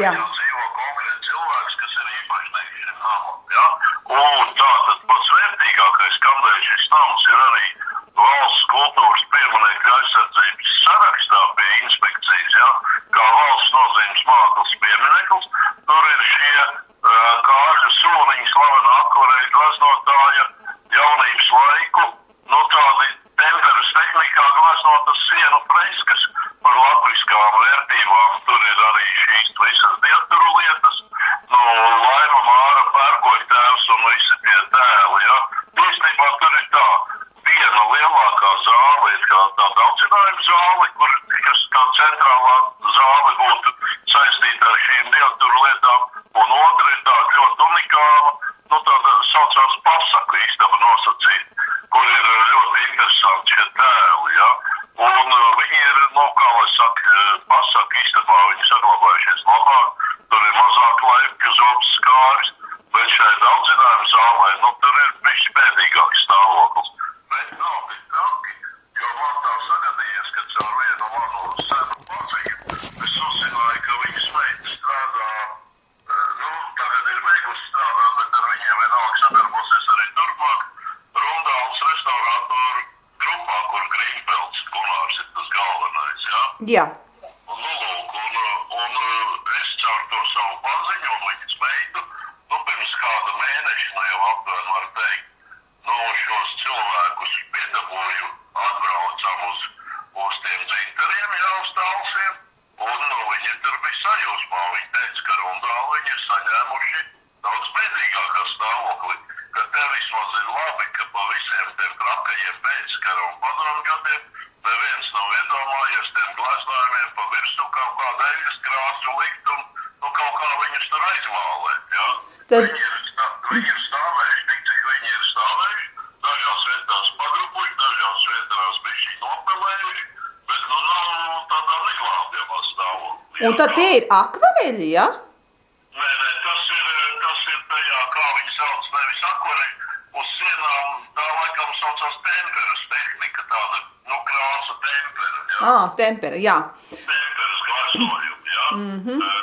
Yeah. José Un tad tie ir akvareļi, ja? Nē, nē, tas ir, eh, tas ir tajā, kā viņi sauc, nevis akvareļi. Uz sienām tā laikam saucās temperas tehnika, tāda, nu, krāsa tempera, jā. Ā, ah, tempera, jā. Temperas krāsojumi, jā. Mhm. Mm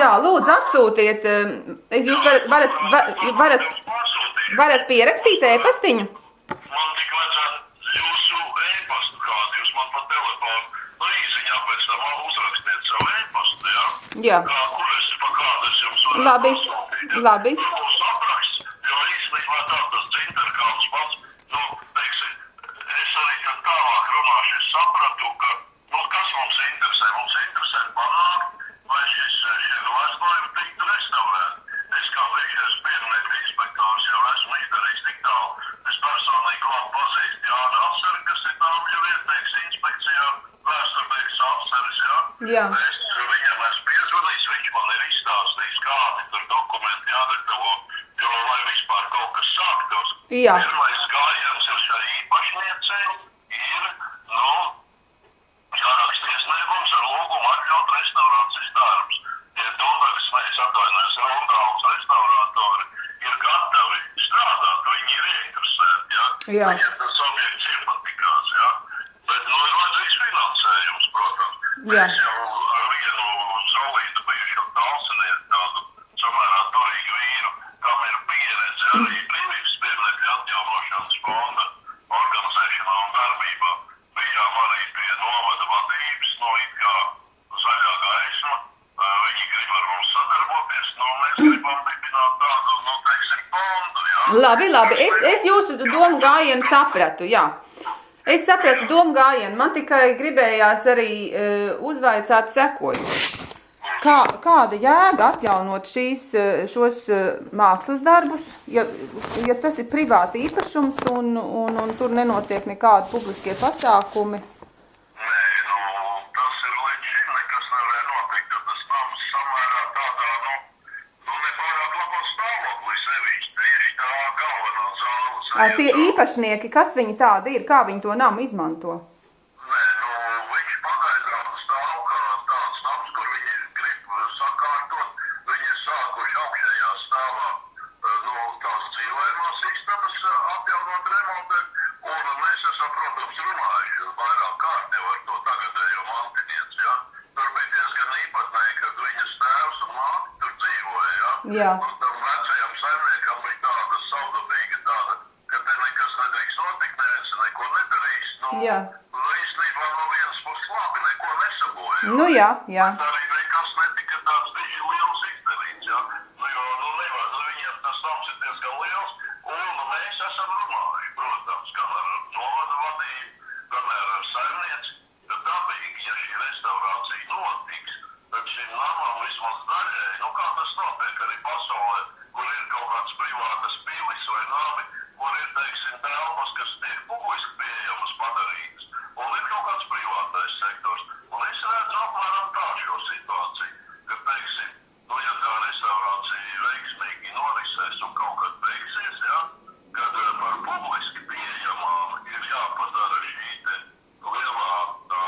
Jā, lūdzu, atsūtiet. Um, jūs varat, varat, varat, varat, varat pierakstīt e-pastiņu. Man tik vajadzētu jūsu e-pastu kādu, jūs man pa telefonu, nu īsiņā pēc tam uzrakstiet savu e-pastu, jā? Jā. Kā, kur es, pa kādu es jums varu Labi, pasūtīt, ja? labi. Jā. Es viņiem esmu piezvanījis, viņš man ir izstāstījis, kādi tur dokumenti jāgatavo, jo lai vispār kaut kas sāktos. Jā. Ir Jā. Es jau ar vienu solītu bijušo kalsiniet tādu samērā turīgu vīru, kam ir pieredze arī brīvības piemēra atjaunošanas fonda organizēšanā un darbībā. Bijām arī pie novada vadības, no it kā zaļā gaisma. Viņi grib ar mums sadarboties, nu no mēs gribam dibināt tādu, nu, teiksim, fondu, jā. Labi, labi, es, es jūsu domu gājienu sapratu, jā. Es sapratu domu gājienu, man tikai gribējās arī uh, uzvaicāt sekojumu. Kā, kāda jēga atjaunot šīs, e, šos e, mākslas darbus, ja, ja tas ir privāti īpašums un, un, un tur nenotiek nekādi publiskie pasākumi? Tie īpašnieki, kas viņi tādi ir, kā viņi to namu izmanto? Nē, nu, viņš pagaidām stāv kā tāds nams, kur viņi grib sakārtot. Viņi sākuši augšējā stāvā, eh, nu, tās dzīvojamās istabas eh, apjaunot, remontēt. Un mēs esam, protams, runājuši vairāk kārt jau ar to tagadējo mantinieci, ja. Tur bija diezgan īpatnēji, kad viņas tēvs un māte tur dzīvoja, ja. Jā. Un tam vecajam saimniekam bija tāda saudabīga tāda, ka te nekas nedrīkst notikt, neviens neko nedarīs. Nu, Jā. Nu, īstenībā no vienas puses labi, neko nesabojā. Nu jā, jā. Bet arī nekas netika tāds bija liels izdarīts, ja? Nu, jo, nu, nevar, nu, viņiem tas nams ir diezgan liels, un nu, mēs esam runājuši, protams, gan ar novada vadību, gan ar saimnieci, ka dabīgi, ja šī restaurācija notiks, tad šim namam vismaz daļai, nu, kā tas notiek arī pasaulē, kur ir kaut kāds privātas pilis vai nami, kur ir, teiksim, telpas, kas tiek publiski pieejamas padarītas, un ir kaut kāds privātais sektors. Un es redzu apmēram tā šo situāciju, ka, teiksim, nu, ja tā restaurācija veiksmīgi norisēs un kaut kad beigsies, ja, kad eh, par publiski pieejamām ir jāpadara šī te lielā tā,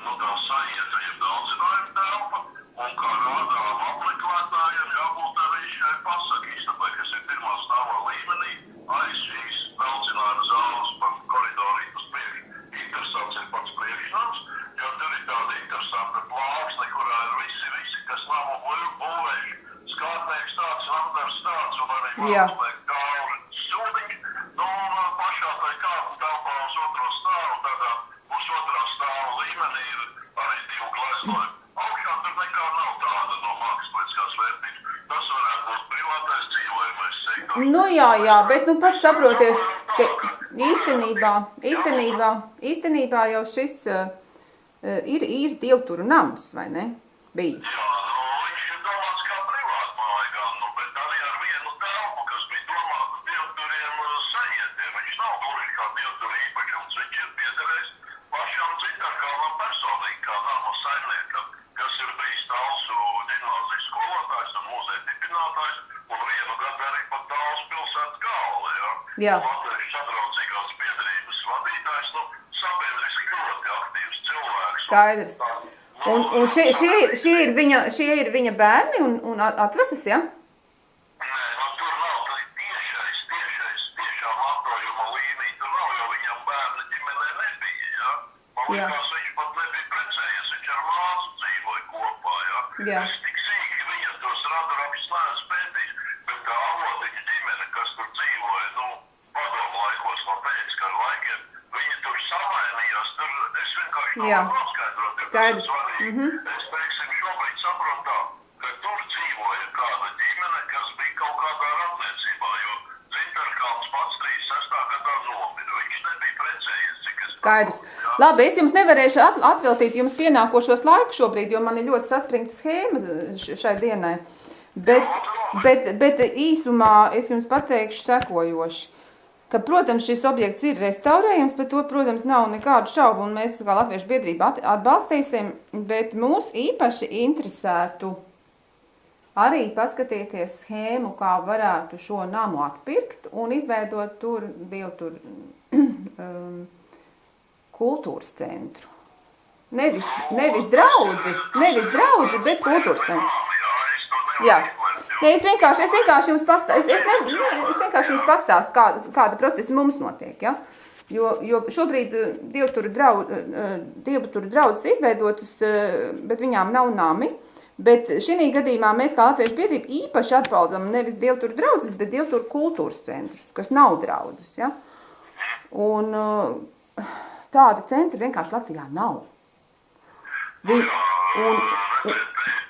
nu, tā sajēta, jeb daudzinājuma telpa, un kā rādām apmeklētājiem jābūt arī šai pasaku istabai, kas ir pirmā stāvā līmenī, aiz šīs daudzinājuma zāles pa koridorīt uz priekšu. Interesants ir pats priekšnams, jo tur ir tāda interesanta plāksne, kurā ir visi, visi, kas namu bū- būvējuši. Skārtnieks tāds, namdars tāds, un arī Jā. mākslinieks Gauri Sūdiņš. Nu, un uh, pašā tai kāpņu telpā uz otro stāvu, tādā pusotrā stāva līmenī ir arī divi gleznoļi. Augšā tur nekā nav tāda no mākslinieckās vērtības. Tas varētu būt privātais dzīvojamais sektors. Nu jā, jā, bet nu pats saprotiet, ka īstenībā, īstenībā, īstenībā jau šis uh, ir, ir dievturu nams, vai ne? Bijis. Jā, nu, viņš ir domāts kā privāta māja, gan, nu, bet arī ar vienu telpu, kas bija domāta dievturiem uh, sajietiem. Viņš nav gluži kā dievturu īpašums, viņš ir piederējis pašam Citarkalnam personīgi, kā nama saimniekam, kas ir bijis Talsu ģimnāzijas skolotājs un muzeja dibinātājs, un vienu gadu arī pat Talsu pilsētas galva, ja? Jā. Latviešu sadraudzīgās piedarības vadītājs, nu, sabiedriski ļoti aktīvs cilvēks. Skaidrs. Un, un šie, šie, ir, šie, ir viņa, šie ir viņa bērni un, un atveses, ja? Nē, nu tur nav tā tiešais, tiešais, tiešā mantojuma līnija. Tur nav, jo viņam bērni ģimenē nebija. Ja? Man liekas, viņš pat nebija precējies. Viņš ar māsu dzīvoja kopā. Ja? Jā. Es tik sīki viņa tos radarakus neesmu pētījis, bet tā avotiņa ģimene, kas tur dzīvoja, nu, padomu laikos no pēckara laikiem, viņi tur samainījās. Tur es vienkārši Jā. Skaidrs. svarīgi. Mhm. Es, teiksim, šobrīd saprotu tā, ka tur dzīvoja kāda ģimene, kas bija kaut kādā ratniecībā, jo Zintarkalns pats 36. gadā nomira. Viņš nebija precējies, cik es Skaidrs. jā. Labi, es jums nevarēšu at- atveltīt jums pienākošos laiku šobrīd, jo man ir ļoti saspringta schēma šai dienai. Bet, bet, bet īsumā es jums pateikšu sekojoši. Ka, protams, šis objekts ir restaurējams, par to, protams, nav nekādu šaubu, un mēs kā Latviešu biedrība at- atbalstīsim, bet mūs īpaši interesētu arī paskatīties schēmu, kā varētu šo namu atpirkt un izveidot tur divu tur um, kultūras centru. Nevis, nevis draudzi, nevis draudzi, bet kultūras centru. Jā, Ja es vienkārši, es vienkārši jums pastāstu, es, es, ne, ne, es vienkārši jums pastāstu, kā, kāda procesa mums notiek, ja? Jo, jo šobrīd eh, dievturu draud, eh, dievturu draudzes izveidotas, eh, bet viņām nav nami. Bet šī gadījumā mēs kā Latviešu biedrība īpaši atbalstam nevis dievturu draudzes, bet dievturu kultūras centrus, kas nav draudzes, ja? Un eh, tāda centra vienkārši Latvijā nav. Vi, un, Redziet,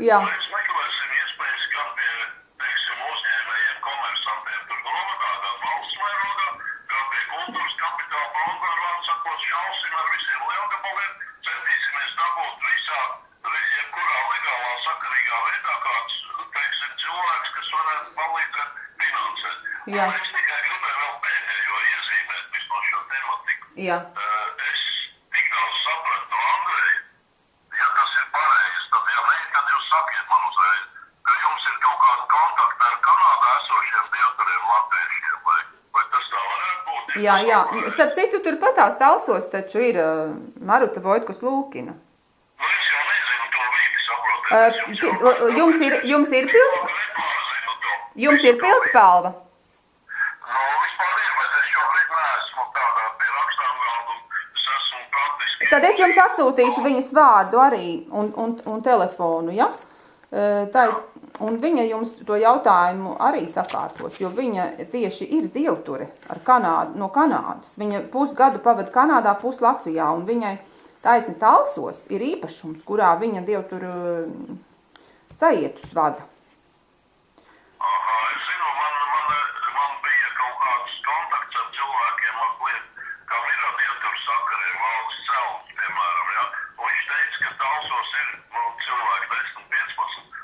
Jā. Mēs meklēsim iespējas gan pie, teiksim, uzņēmējiem, komersantiem tur gan valsts mērogā, gan pie kultūras kapitāla fonda, ar vārdu sakot, šausim ar visiem lielgabaliem, centīsimies dabūt visā, jebkurā legālā sakarīgā veidā kāds, teiksim, cilvēks, kas varētu palīdzēt finansēt. Jā. Un es tikai gribēju vēl pēdējo iezīmēt vispār šo tematiku. Jā, Eh, Es tik daudz sapratu no Andreja, ja tas ir pareizi, tad, ja nē, tad jūs sakiet man uzreiz, ka jums ir kaut kāda kontakta ar Kanādā esošiem dievturiem latviešiem, vai, vai tas tā varētu būt? Jā, jā. Starp citu, turpatās talsos taču ir uh, Maruta Vojtkus Lūkina. Nu, es jau nezinu to vidi, saprotiet. Uh, pi- jau- jums ir, jums ir pilds, jums ir pildspalva. Nu, vispār ir, bet es šobrīd neesmu tādā pie rakstām galda, un es esmu praktiski... Tad es jums atsūtīšu viņas vārdu arī un, un, un telefonu, ja? Uh, Tā, un viņa jums to jautājumu arī sakārtos, jo viņa tieši ir dievture ar Kanādu, no Kanādas. Viņa pusgadu pavada Kanādā, pus Latvijā, un viņai taisni talsos ir īpašums, kurā viņa dievturu mm, sajietus vada. Aha, es zinu, man, man, man bija kaut kāds kontakts ar cilvēkiem, mazliet, kam ir ar ieturu sakariem, valsts celts, piemēram, ja? Un viņš teica, ka talsos ir, nu, cilvēki 10, 15,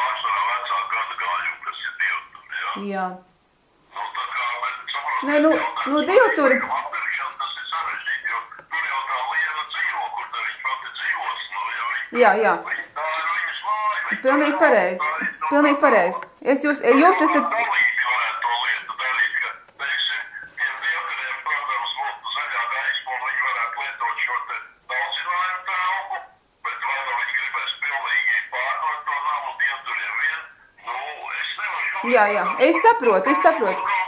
pārsvarā vecāku gadu gājumu, kas ir dievturi, ja? Jā. Nu, tā kā, bet, saprot, Nē, nu- jautājums nu, par dievturi- līguma Atpirkšanu, tas ir sarežģīti, jo tur jau tā liela dzīvo, kur tā dzīvos, nu, ja viņa, Jā, jā. viņa, tā ir viņas māja. viņa Pilnīgi pareizi. nu, Pilnīgi pareizi. Es jūs, jūs esat. Dalīgi varētu to lietu darīt, ka, teiksim, tiem dievkariem, protams, būtu zaļā gaisma, un viņi varētu lietot šo te daudzinājumu telpu, bet vai nu viņi gribēs pilnīgi pārdot to namu dievturiem vien, nu, es nevaru šobrīd... Jā, jā, es saprotu, es saprotu.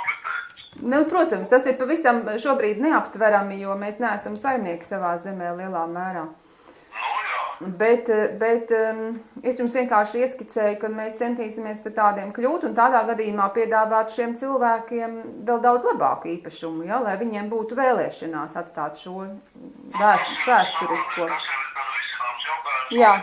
Nu, protams, tas ir pavisam šobrīd neaptverami, jo mēs neesam saimnieki savā zemē lielā mērā. Bet, bet um, es jums vienkārši ieskicēju, ka mēs centīsimies par tādiem kļūt un tādā gadījumā piedāvāt šiem cilvēkiem vēl daudz labāku īpašumu, ja, lai viņiem būtu vēlēšanās atstāt šo vēst, vēsturisko. Jā.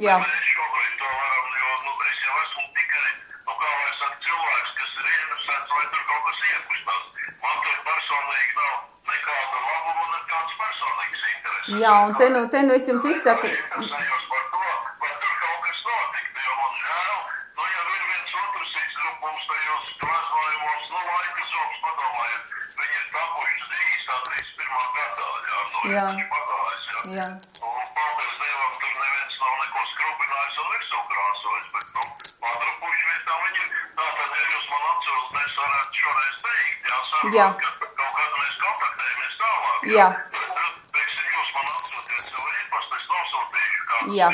Jā. Bet Mēs šobrīd to varam, jo nu, es jau esmu tikai, nu, kā lai saka, cilvēks, kas ir ieinteresēts, lai tur kaut kas iekustās. Man tur personīgi nav nekāda labuma, nekāds personīgs intereses. Jā, un te nu, te nu es jums izsaku, Es interesējos par to, vai tur kaut kas notiktu, jo man žēl, ja ir viens otrs izgrup mums tajos glazojumos, laika zobs, padomājiet, viņi ir tapuši 31. gadā, jā, Jā. jā. jā, Un paldies Dievam, tur neviens nav neko skrupinājis un virsū krāsojis, bet, nu, patrapuši vietā viņi. Tātad, ja jūs man atceros, mēs varētu šoreiz teikt, jā, sarunāt, Jā. ka kaut kad mēs kontaktējamies tālāk. Jā. Bet, nu, teiksim, jūs man atsūtiet savu e-pastu, es nosūtīšu kādu Jā. bildi, kā tur izskatās. Nu, kaut kādu aprakstu mazliet tādu, jā.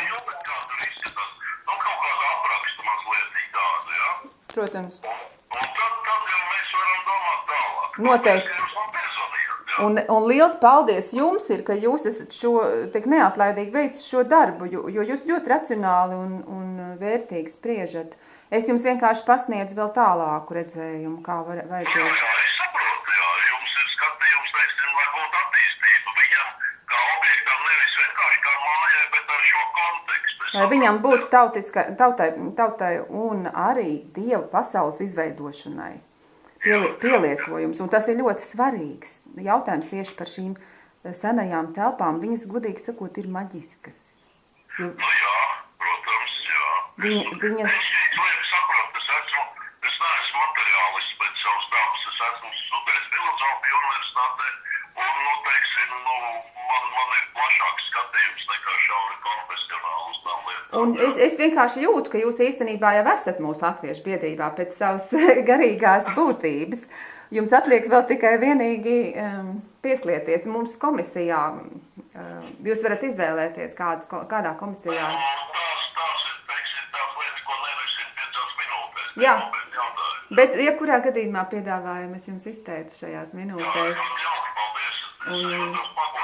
protams. Un, tad, tad jau mēs varam domāt tālāk. Noteikti. Jā. Un, un liels paldies jums ir, ka jūs esat šo tik neatlaidīgi veicis šo darbu, jo, jo jūs ļoti racionāli un, un vērtīgi spriežat. Es jums vienkārši pasniedzu vēl tālāku redzējumu, kā var, Jā, vajadzēs. jā, es saprotu, jā, jums ir skatījums, teiksim, lai būtu attīstība. Viņam kā objektam nevis vienkārši kā mājai, bet ar šo kontekstu. Es Lai viņam būtu tautiska, tautai, tautai un arī dievu pasaules izveidošanai pieli, pielietojums. Un tas ir ļoti svarīgs jautājums tieši par šīm eh, senajām telpām. Viņas, godīgi sakot, ir maģiskas. Jo, Nu jā, protams, jā. Viņa- viņas- Es šīs lietas saprotu, es esmu, es neesmu materiālists pēc savas dabas, es esmu studējis filozofiju universitātē, un, nu, teiksim, nu, man, man ir plašāks skatījums nekā šauri lietām. Un es, es vienkārši jūtu, ka jūs īstenībā jau esat mūsu latviešu biedrībā pēc savas garīgās būtības. Jums atliek vēl tikai vienīgi um, pieslieties mums komisijā. Um, jūs varat izvēlēties, kādas, kādā komisijā. Jā. Bet jebkurā gadījumā piedāvājumu es jums izteicu šajās Jā, minūtēs. ļoti jauki, paldies. Es jūtos pagodināts.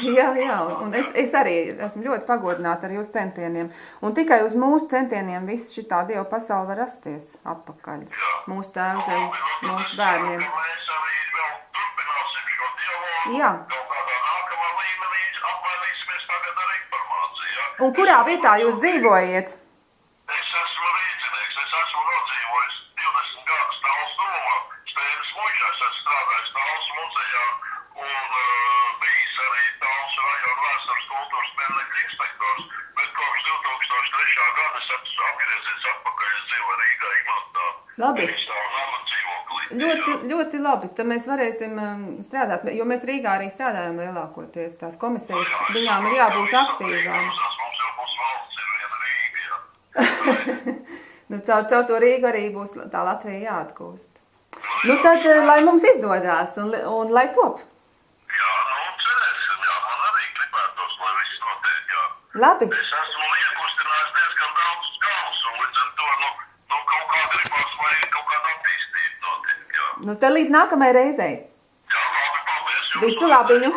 Jā, jā, un, un es, es arī esmu ļoti pagodināta ar jūsu centieniem. Un tikai uz mūsu centieniem viss šī dieva pasaule var rasties atpakaļ. Jā. Mūsu tad mūsu bērniem. Jā. Un kurā vietā jūs dzīvojat? Es esmu rīznieks, es esmu nodzīvojis 20 gadus tāls domā. Stēras muižā es esmu strādājis tāls muzejā un uh, bijis arī tāls rajona vēstures kultūras pēdējais inspektors. Bet kopš 2003. gada es esmu apgriezies atpakaļ uz dzīvo Rīgā imantā. Labi. Es savu nama dzīvoklī. Ļoti, labi. Tad mēs varēsim um, strādāt, jo mēs Rīgā arī strādājam lielākoties. Tās komisijas, viņām ir jā, jābūt jā, aktīvām. Nu, caur, caur to Rīgu arī būs tā Latvija jāatgūst. Nu, tad, eh, lai mums izdodas un, un lai top. Jā, nu cerēsim, jā, man arī gribētos, lai viss notiek, jā. Labi. Es esmu iekustinājis diezgan daudz galus, un līdz ar to, nu, nu kaut kā gribas, lai kaut kāda attīstība notiek, jā. Nu, tad līdz nākamajai reizei. Jā, labi, paldies. Visu labiņu!